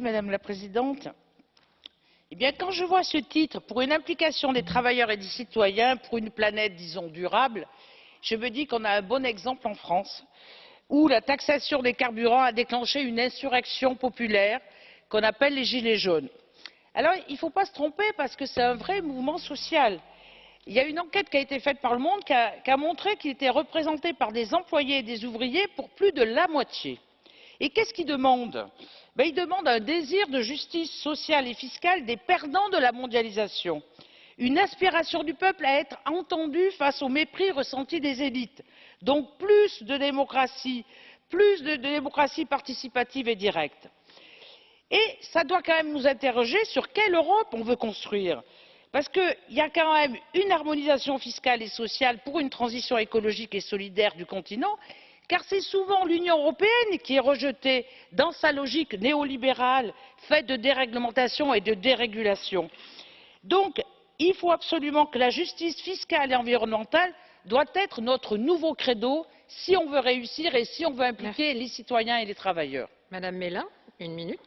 Madame la Présidente. Eh bien, quand je vois ce titre pour une implication des travailleurs et des citoyens pour une planète, disons, durable, je me dis qu'on a un bon exemple en France, où la taxation des carburants a déclenché une insurrection populaire qu'on appelle les Gilets jaunes. Alors, il ne faut pas se tromper parce que c'est un vrai mouvement social. Il y a une enquête qui a été faite par Le Monde qui a montré qu'il était représenté par des employés et des ouvriers pour plus de la moitié. Et qu'est-ce qu'ils demandent ben, Ils demandent un désir de justice sociale et fiscale des perdants de la mondialisation, une aspiration du peuple à être entendu face au mépris ressenti des élites, donc plus de démocratie, plus de démocratie participative et directe. Et ça doit quand même nous interroger sur quelle Europe on veut construire. Parce qu'il y a quand même une harmonisation fiscale et sociale pour une transition écologique et solidaire du continent, car c'est souvent l'Union européenne qui est rejetée dans sa logique néolibérale faite de déréglementation et de dérégulation. Donc, il faut absolument que la justice fiscale et environnementale doit être notre nouveau credo si on veut réussir et si on veut impliquer les citoyens et les travailleurs. Madame Mélin, une minute.